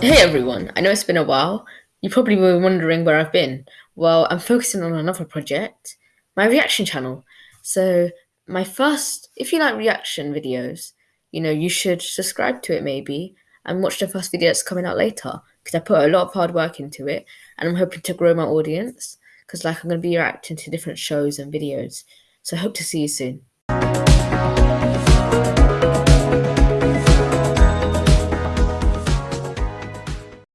Hey everyone, I know it's been a while. You probably were wondering where I've been. Well, I'm focusing on another project, my reaction channel. So, my first, if you like reaction videos, you know, you should subscribe to it maybe and watch the first video that's coming out later because I put a lot of hard work into it and I'm hoping to grow my audience because, like, I'm going to be reacting to different shows and videos. So, I hope to see you soon.